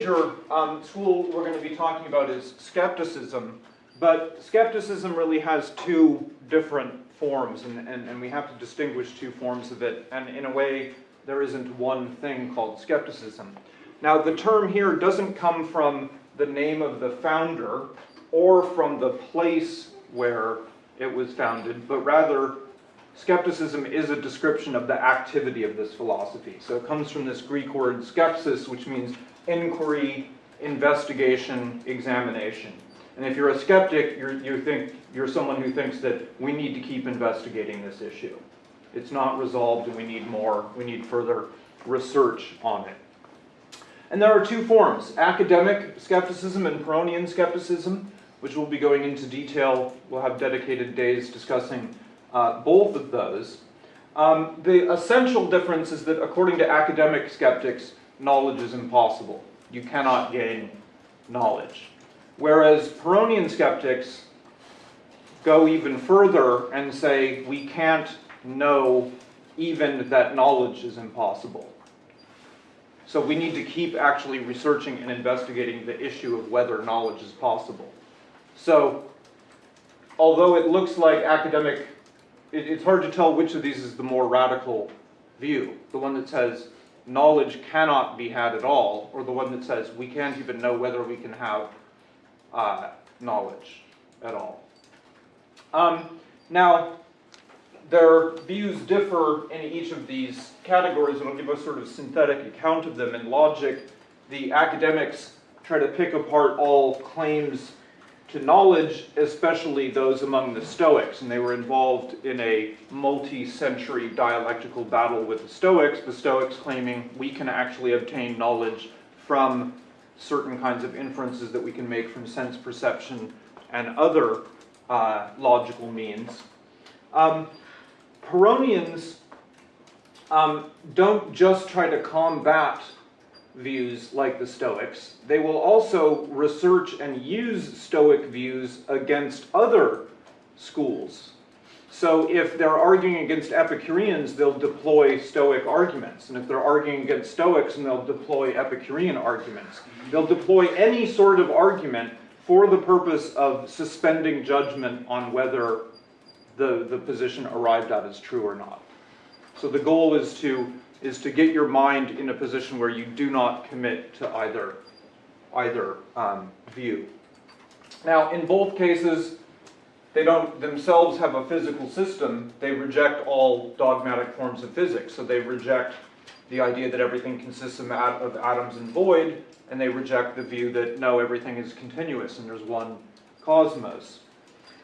major um, school we're going to be talking about is skepticism, but skepticism really has two different forms, and, and, and we have to distinguish two forms of it, and in a way, there isn't one thing called skepticism. Now, the term here doesn't come from the name of the founder or from the place where it was founded, but rather skepticism is a description of the activity of this philosophy. So it comes from this Greek word skepsis, which means inquiry, investigation, examination. And if you're a skeptic, you're, you think, you're someone who thinks that we need to keep investigating this issue. It's not resolved and we need more, we need further research on it. And there are two forms, academic skepticism and Pyrrhonian skepticism, which we'll be going into detail. We'll have dedicated days discussing uh, both of those. Um, the essential difference is that according to academic skeptics, knowledge is impossible. You cannot gain knowledge. Whereas Pyrrhonian skeptics go even further and say we can't know even that knowledge is impossible. So we need to keep actually researching and investigating the issue of whether knowledge is possible. So although it looks like academic, it, it's hard to tell which of these is the more radical view. The one that says knowledge cannot be had at all, or the one that says we can't even know whether we can have uh, knowledge at all. Um, now, their views differ in each of these categories, and I'll give a sort of synthetic account of them. In logic, the academics try to pick apart all claims to knowledge, especially those among the Stoics, and they were involved in a multi-century dialectical battle with the Stoics, the Stoics claiming we can actually obtain knowledge from certain kinds of inferences that we can make from sense perception and other uh, logical means. Um, Pyrrhonians um, don't just try to combat views like the Stoics. They will also research and use Stoic views against other schools. So if they're arguing against Epicureans, they'll deploy Stoic arguments. And if they're arguing against Stoics, and they'll deploy Epicurean arguments. They'll deploy any sort of argument for the purpose of suspending judgment on whether the, the position arrived at is true or not. So the goal is to is to get your mind in a position where you do not commit to either, either um, view. Now, in both cases, they don't themselves have a physical system. They reject all dogmatic forms of physics. So they reject the idea that everything consists of, atoms and void, and they reject the view that no, everything is continuous and there's one cosmos.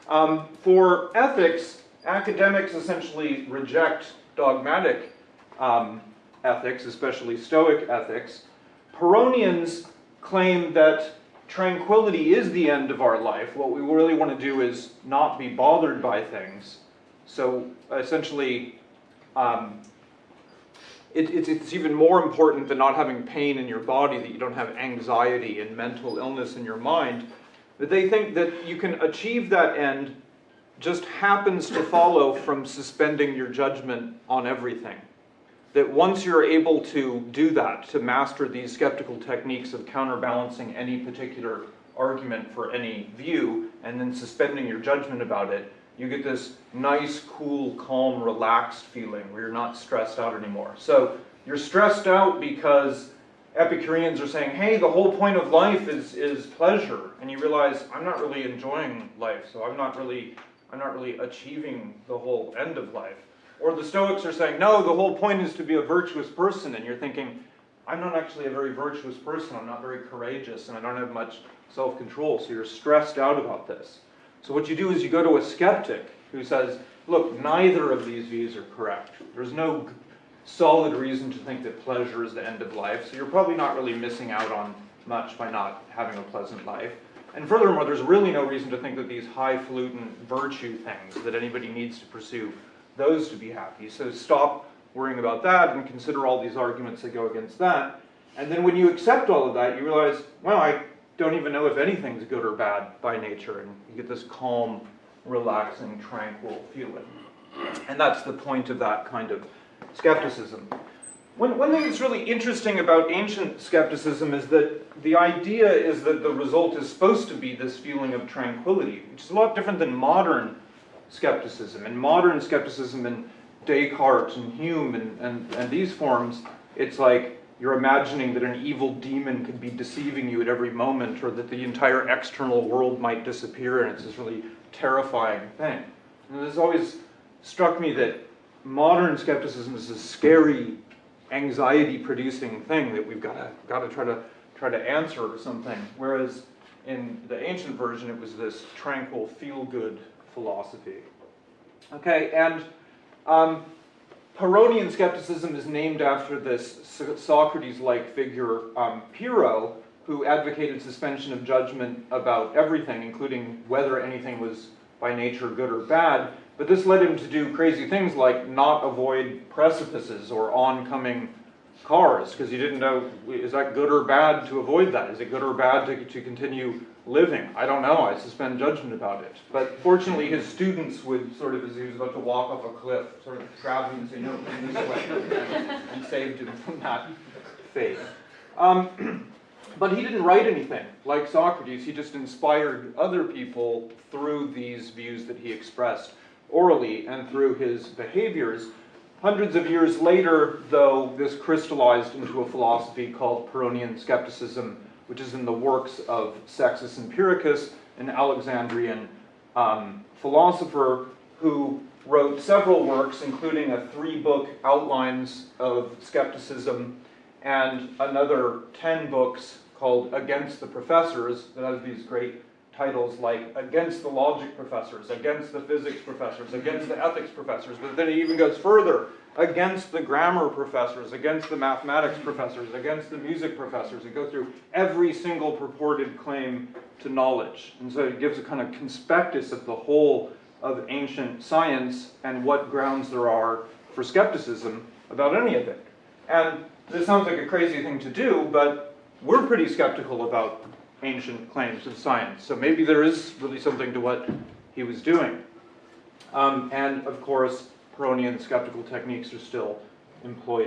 Um, for ethics, academics essentially reject dogmatic um, ethics, especially Stoic ethics, Pyrrhonians claim that tranquility is the end of our life. What we really want to do is not be bothered by things. So essentially, um, it, it's, it's even more important than not having pain in your body, that you don't have anxiety and mental illness in your mind, that they think that you can achieve that end just happens to follow from suspending your judgment on everything. That once you're able to do that, to master these skeptical techniques of counterbalancing any particular argument for any view, and then suspending your judgment about it, you get this nice, cool, calm, relaxed feeling where you're not stressed out anymore. So you're stressed out because Epicureans are saying, hey, the whole point of life is, is pleasure. And you realize, I'm not really enjoying life, so I'm not really I'm not really achieving the whole end of life. Or the Stoics are saying, no, the whole point is to be a virtuous person, and you're thinking, I'm not actually a very virtuous person, I'm not very courageous, and I don't have much self-control, so you're stressed out about this. So what you do is you go to a skeptic who says, look, neither of these views are correct. There's no solid reason to think that pleasure is the end of life, so you're probably not really missing out on much by not having a pleasant life. And furthermore, there's really no reason to think that these highfalutin virtue things that anybody needs to pursue, those to be happy. So stop worrying about that and consider all these arguments that go against that. And then when you accept all of that, you realize, well, I don't even know if anything's good or bad by nature. And you get this calm, relaxing, tranquil feeling. And that's the point of that kind of skepticism. One, one thing that's really interesting about ancient skepticism is that the idea is that the result is supposed to be this feeling of tranquility, which is a lot different than modern skepticism. In modern skepticism in Descartes and Hume and, and, and these forms, it's like you're imagining that an evil demon could be deceiving you at every moment or that the entire external world might disappear and it's this really terrifying thing. And it's always struck me that modern skepticism is a scary anxiety producing thing that we've got to got to try to try to answer or something whereas in the ancient version it was this tranquil feel good philosophy okay and um, Pyrrhonian skepticism is named after this Socrates-like figure um, Pyrrho who advocated suspension of judgment about everything including whether anything was by nature good or bad but this led him to do crazy things like not avoid precipices or oncoming cars because he didn't know, is that good or bad to avoid that? Is it good or bad to, to continue living? I don't know, I suspend judgment about it. But fortunately his students would sort of, as he was about to walk off a cliff, sort of grab him and say, no, this way, and saved him from that fate. Um, but he didn't write anything. Like Socrates, he just inspired other people through these views that he expressed orally and through his behaviors. Hundreds of years later, though, this crystallized into a philosophy called Pyrrhonian skepticism, which is in the works of Sextus Empiricus, an Alexandrian um, philosopher who wrote several works, including a three-book outlines of skepticism and another 10 books called Against the Professors that has these great titles like against the logic professors, against the physics professors, against the ethics professors, but then he even goes further, against the grammar professors, against the mathematics professors, against the music professors, and go through every single purported claim to knowledge. And so it gives a kind of conspectus of the whole of ancient science and what grounds there are for skepticism about any of it. And this sounds like a crazy thing to do, but we're pretty skeptical about ancient claims of science. So maybe there is really something to what he was doing. Um, and of course, Pyrrhonian skeptical techniques are still employed.